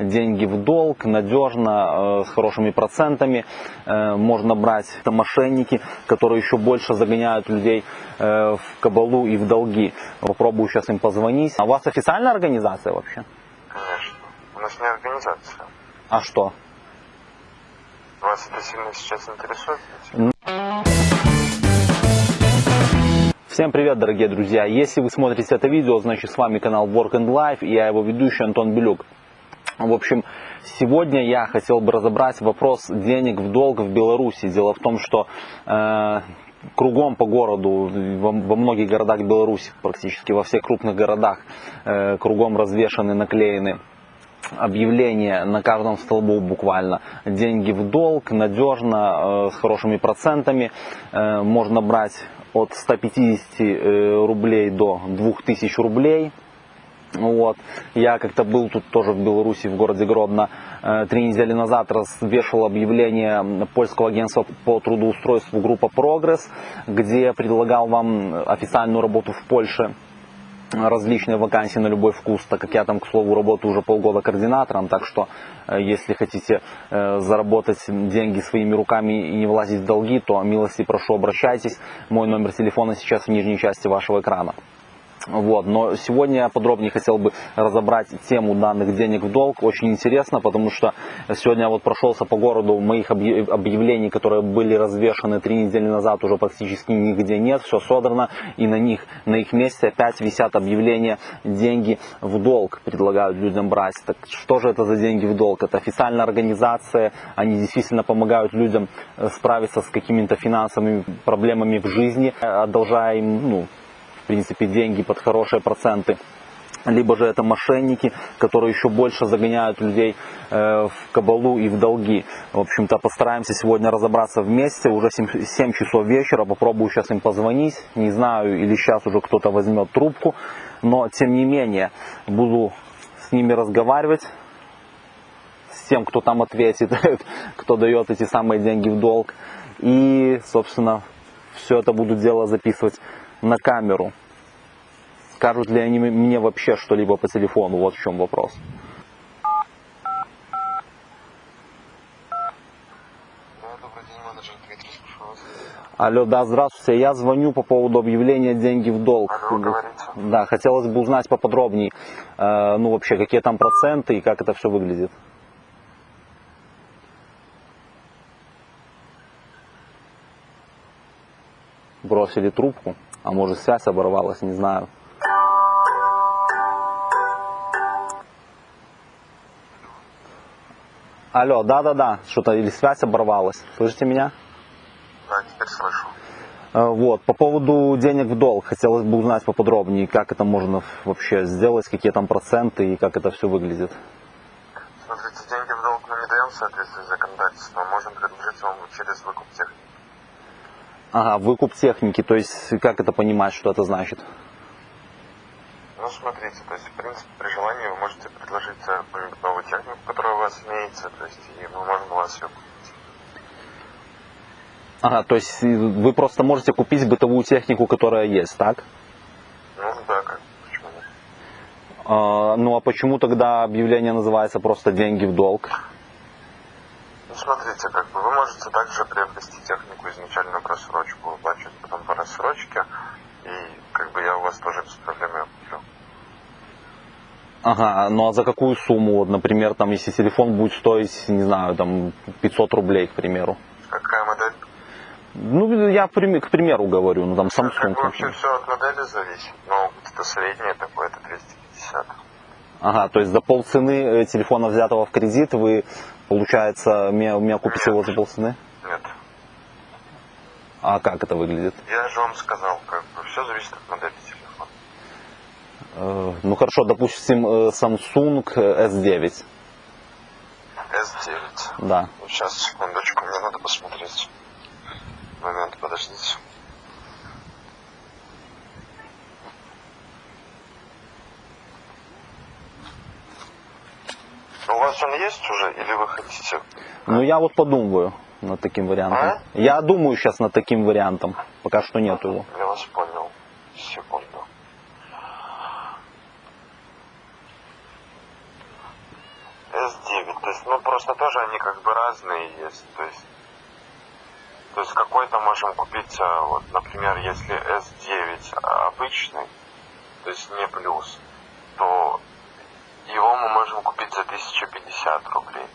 деньги в долг, надежно, э, с хорошими процентами. Э, можно брать это мошенники, которые еще больше загоняют людей э, в кабалу и в долги. Попробую сейчас им позвонить. А у вас официальная организация вообще? Конечно. У нас не организация. А что? Вас это сильно сейчас интересует? Всем привет, дорогие друзья! Если вы смотрите это видео, значит с вами канал Work and Life и я его ведущий Антон Белюк. В общем, сегодня я хотел бы разобрать вопрос денег в долг в Беларуси. Дело в том, что э, кругом по городу, во, во многих городах Беларуси, практически во всех крупных городах, э, кругом развешаны, наклеены объявления на каждом столбу буквально. Деньги в долг, надежно, э, с хорошими процентами. Э, можно брать от 150 э, рублей до 2000 рублей. Вот. Я как-то был тут тоже в Беларуси, в городе Гродно, э, три недели назад развешивал объявление польского агентства по трудоустройству группа «Прогресс», где предлагал вам официальную работу в Польше различные вакансии на любой вкус, так как я там, к слову, работаю уже полгода координатором, так что э, если хотите э, заработать деньги своими руками и не влазить в долги, то милости прошу обращайтесь. Мой номер телефона сейчас в нижней части вашего экрана. Вот. Но сегодня я подробнее хотел бы разобрать тему данных денег в долг. Очень интересно, потому что сегодня я вот прошелся по городу, моих объявлений, которые были развешаны три недели назад, уже практически нигде нет, все содрано, и на них, на их месте опять висят объявления деньги в долг предлагают людям брать. Так что же это за деньги в долг? Это официальная организация, они действительно помогают людям э, справиться с какими-то финансовыми проблемами в жизни, одолжая им ну, в принципе, деньги под хорошие проценты. Либо же это мошенники, которые еще больше загоняют людей э, в кабалу и в долги. В общем-то, постараемся сегодня разобраться вместе. Уже 7, 7 часов вечера. Попробую сейчас им позвонить. Не знаю, или сейчас уже кто-то возьмет трубку. Но, тем не менее, буду с ними разговаривать. С тем, кто там ответит, кто дает эти самые деньги в долг. И, собственно, все это буду дело записывать на камеру. Скажут ли они мне вообще что-либо по телефону? Вот в чем вопрос. Алло, да, здравствуйте. Я звоню по поводу объявления деньги в долг. Алло, Да, хотелось бы узнать поподробнее, э, ну вообще, какие там проценты и как это все выглядит. Бросили трубку. А может связь оборвалась, не знаю. Алло, да-да-да, что-то или связь оборвалась. Слышите меня? Да, теперь слышу. Э, вот, по поводу денег в долг, хотелось бы узнать поподробнее, как это можно вообще сделать, какие там проценты и как это все выглядит. Смотрите, деньги в долг мы не даем в соответствии с законодательством, можем предложить вам через выкуп техники. Ага, выкуп техники, то есть как это понимать, что это значит? Ну, смотрите, то есть, в принципе, при желании вы можете предложить какую-нибудь новую технику, которая у вас имеется, то есть, и мы можем у вас ее купить. Ага, то есть вы просто можете купить бытовую технику, которая есть, так? Ну, да, как, почему нет? А, ну, а почему тогда объявление называется просто «деньги в долг»? Ну, смотрите, как бы вы можете также приобрести технику изначально в рассрочку, выплачивать потом по рассрочке, и как бы я у вас тоже без проблем ее куплю. Ага, ну а за какую сумму, вот, например, там, если телефон будет стоить, не знаю, там, 500 рублей, к примеру? Какая модель? Ну, я к примеру говорю, ну там Samsung. Как бы вообще все от модели зависит, но вот это среднее такое, это 250. Ага, то есть за полцены э, телефона, взятого в кредит, вы Получается, меня, меня купите его за полцены? Нет. А как это выглядит? Я же вам сказал, как бы все зависит от модели телефона. Э, ну хорошо, допустим, э, Samsung S9. S9. Да. Сейчас, секундочку, мне надо посмотреть. Момент, подождите. У вас он есть уже или вы хотите? Ну я вот подумаю над таким вариантом. А? Я думаю сейчас над таким вариантом. Пока что нет его. Я вас понял. Секунду. S9. То есть, ну, просто тоже они как бы разные есть. То есть, то есть какой-то можем купить, а, вот, например, если S9 обычный, то есть не плюс, то его мы можем купить за 1050 рублей.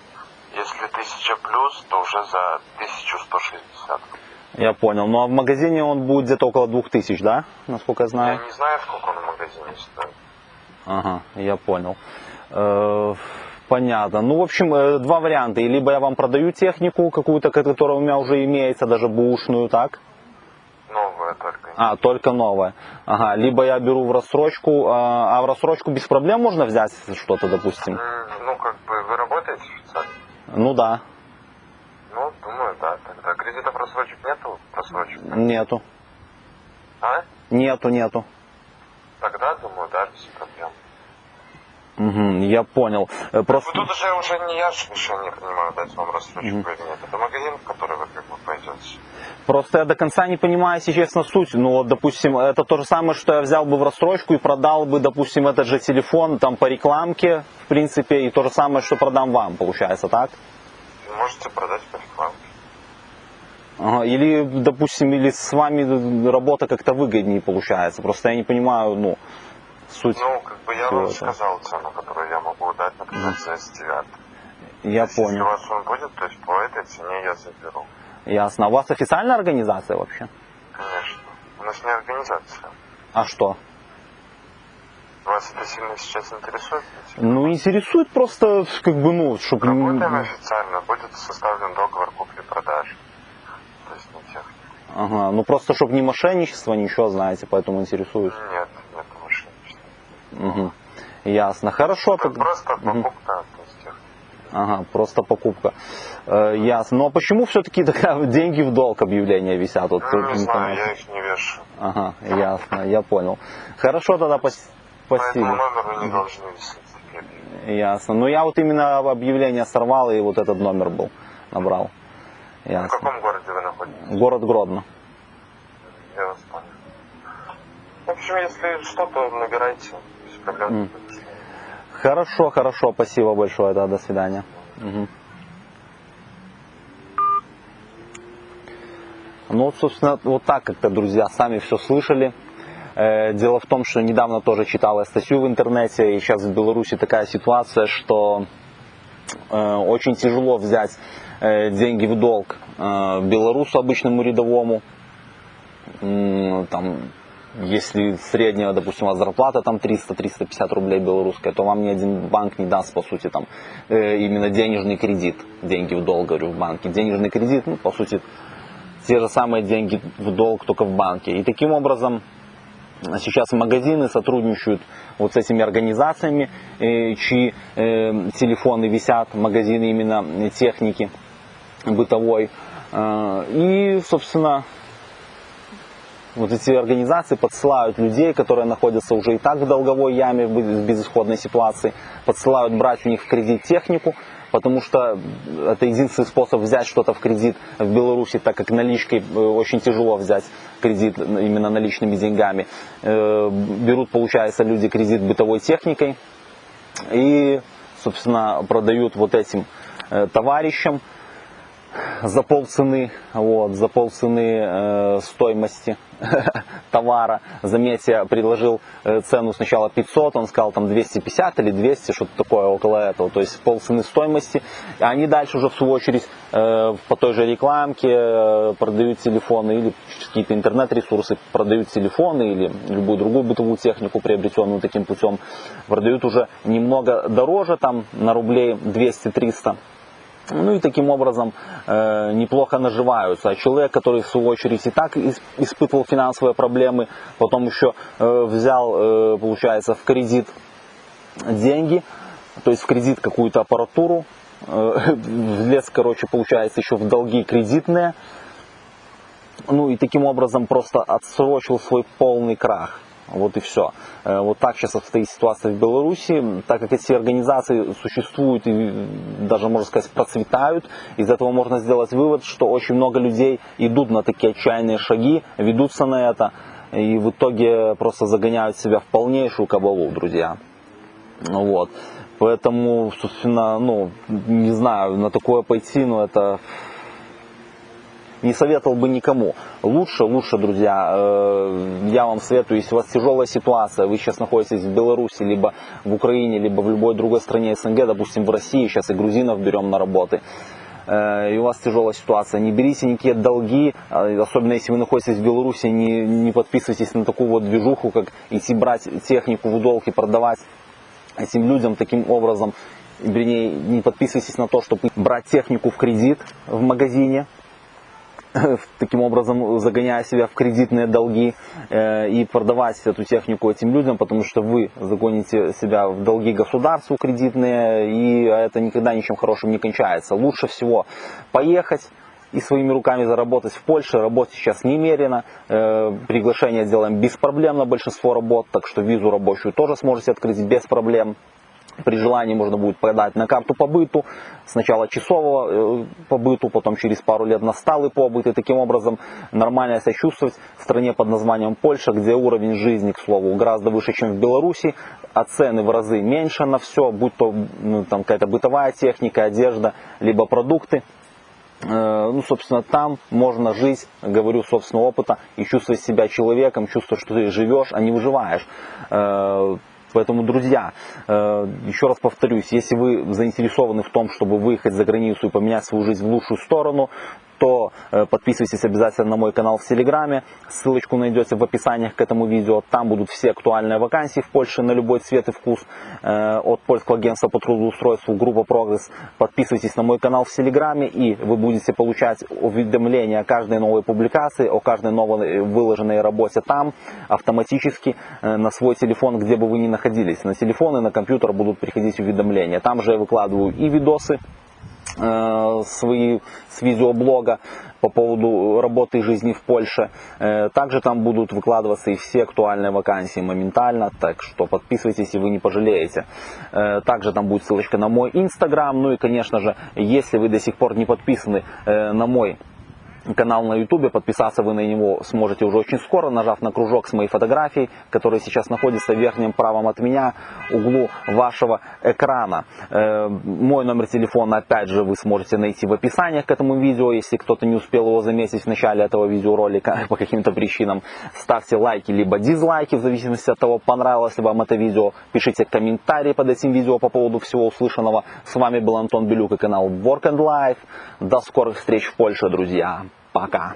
Если 1000 плюс, то уже за 1160 рублей. Я понял. Ну а в магазине он будет где-то около 2000, да? Насколько я Я знаю. не знаю, сколько он в магазине стоит. Ага, я понял. Э, Понятно. Ну, в общем, э, два варианта. Либо я вам продаю технику какую-то, которая у меня уже имеется, даже бушную, так? Новая только. А, только новая. Ага. Либо я беру в рассрочку, а а в рассрочку без проблем можно взять что-то, допустим? М, Ну, как бы, вы работаете официально? Ну да, Ну, думаю, да. Тогда кредитов рассрочек нету? Рассрочек? нету. А? Нету, нету. Тогда, думаю, да, без проблем. Мгм, я понял. Э, Просто... Тут уже, уже не я же решение принимаю, дать вам рассрочку или нет. Это магазин, в который вы. Просто я до конца не понимаю, если честно, суть. Ну, вот, допустим, это то же самое, что я взял бы в рассрочку и продал бы, допустим, этот же телефон там по рекламке, в принципе, и то же самое, что продам вам, получается, так? Можете продать по рекламке. Ага, Или, допустим, или с вами работа как-то выгоднее получается. Просто я не понимаю, ну, суть. Ну, как бы я вам этого. сказал цену, которую я могу дать, например, за S9. Я Если у понял. вас он будет, то есть по этой цене я заберу. Ясно. А у вас официальная организация вообще? Конечно. У нас не организация. А что? Вас это сильно сейчас интересует? Ну, интересует просто, как бы, ну, чтобы... Работаем официально, будет составлен договор купли-продажи. То есть не техника. Ага, ну просто, чтобы не мошенничество, ничего, знаете, поэтому интересуюсь. Нет, нет мошенничества. Угу. Ясно. Хорошо. Это тогда. просто покупка, то есть техника. Ага, просто покупка. Э, ясно. Но почему все-таки такая деньги в долг объявления висят? Вот, Ну, тут не знаю, я их не вешу. Ага, ясно, я понял. Хорошо тогда, По этому спасибо. номеру не должны висеть. Ясно. Ну я вот именно объявление сорвал и вот этот номер был, набрал. В Ясно. каком городе вы находитесь? Город Гродно. Я вас понял. В общем, если что-то, набирайте. Без проблем. М. Хорошо, хорошо, спасибо большое, да, до свидания. Мгм. Ну, вот, собственно, вот так как-то, друзья, сами все слышали. Э, Дело в том, что недавно тоже читал я статью в интернете, и сейчас в Беларуси такая ситуация, что э, очень тяжело взять э, деньги в долг белорусу обычному рядовому. Там, если средняя, допустим, у вас зарплата там 300-350 рублей белорусская, то вам ни один банк не даст, по сути, там э, именно денежный кредит, деньги в долг, говорю, в банке. Денежный кредит, ну, по сути, те же самые деньги в долг, только в банке. И таким образом сейчас магазины сотрудничают вот с этими организациями, э, чьи э, телефоны висят, магазины именно техники бытовой. Э, И, собственно, вот эти организации подсылают людей, которые находятся уже и так в долговой яме, в безысходной ситуации, подсылают брать у них в кредит технику, потому что это единственный способ взять что-то в кредит в Беларуси, так как наличкой э, очень тяжело взять кредит именно наличными деньгами. Э, Берут, получается, люди кредит бытовой техникой и, собственно, продают вот этим э, товарищам за полцены, вот, за полцены э, стоимости товара. Заметьте, я предложил э, цену сначала 500, он сказал там 250 или 200, что-то такое около этого, то есть полцены стоимости. Они дальше уже в свою очередь э, по той же рекламке э, продают телефоны или какие-то интернет-ресурсы продают телефоны или любую другую бытовую технику, приобретенную таким путем, продают уже немного дороже, там на рублей 200-300. Ну и таким образом э, неплохо наживаются. А человек, который в свою очередь и так ис- испытывал финансовые проблемы, потом еще э, взял, э, получается, в кредит деньги, то есть в кредит какую-то аппаратуру, э, влез, короче, получается, еще в долги кредитные, ну и таким образом просто отсрочил свой полный крах. Вот и все. Вот так сейчас обстоит ситуация в Беларуси, так как эти организации существуют и даже, можно сказать, процветают, из этого можно сделать вывод, что очень много людей идут на такие отчаянные шаги, ведутся на это, и в итоге просто загоняют себя в полнейшую кабалу, друзья. Вот. Поэтому, собственно, ну, не знаю, на такое пойти, ну, это не советовал бы никому. Лучше, лучше, друзья, э, я вам советую, если у вас тяжелая ситуация, вы сейчас находитесь в Беларуси, либо в Украине, либо в любой другой стране СНГ, допустим, в России, сейчас и грузинов берем на работы, э, и у вас тяжелая ситуация, не берите никакие долги, э, особенно если вы находитесь в Беларуси, не, не подписывайтесь на такую вот движуху, как идти брать технику в долг и продавать этим людям таким образом, вернее, не подписывайтесь на то, чтобы брать технику в кредит в магазине, таким образом загоняя себя в кредитные долги э, и продавать эту технику этим людям, потому что вы загоните себя в долги государству кредитные, и это никогда ничем хорошим не кончается. Лучше всего поехать, и своими руками заработать в Польше. Работать сейчас немерено. Э, приглашение сделаем без проблем на большинство работ, так что визу рабочую тоже сможете открыть без проблем. При желании можно будет подать на карту побыту, сначала часового э, побыту, потом через пару лет на сталый побыт, и таким образом нормально себя чувствовать в стране под названием Польша, где уровень жизни, к слову, гораздо выше, чем в Беларуси, а цены в разы меньше на все, будь то ну, там какая-то бытовая техника, одежда, либо продукты. Э, ну, собственно, там можно жить, говорю собственного опыта, и чувствовать себя человеком, чувствовать, что ты живешь, а не выживаешь. Поэтому, друзья, э, еще раз повторюсь, если вы заинтересованы в том, чтобы выехать за границу и поменять свою жизнь в лучшую сторону, то э, подписывайтесь обязательно на мой канал в Телеграме. Ссылочку найдете в описании к этому видео. Там будут все актуальные вакансии в Польше на любой цвет и вкус э, от польского агентства по трудоустройству группа Прогресс. Подписывайтесь на мой канал в Телеграме и вы будете получать уведомления о каждой новой публикации, о каждой новой выложенной работе там автоматически на свой телефон, где бы вы ни находились. На телефон и на компьютер будут приходить уведомления. Там же я выкладываю и видосы, Э, свои с видеоблога по поводу работы и жизни в Польше. Э, также там будут выкладываться и все актуальные вакансии моментально, так что подписывайтесь, и вы не пожалеете. Э, также там будет ссылочка на мой инстаграм, ну и конечно же, если вы до сих пор не подписаны на мой канал на YouTube. Подписаться вы на него сможете уже очень скоро, нажав на кружок с моей фотографией, который сейчас находится в верхнем правом от меня углу вашего экрана. Э, мой номер телефона, опять же, вы сможете найти в описании к этому видео, если кто-то не успел его заметить в начале этого видеоролика по каким-то причинам. Ставьте лайки либо дизлайки, в зависимости от того, понравилось ли вам это видео. Пишите комментарии под этим видео по поводу всего услышанного. С вами был Антон Белюк и канал Work and Life. До скорых встреч в Польше, друзья. Пока.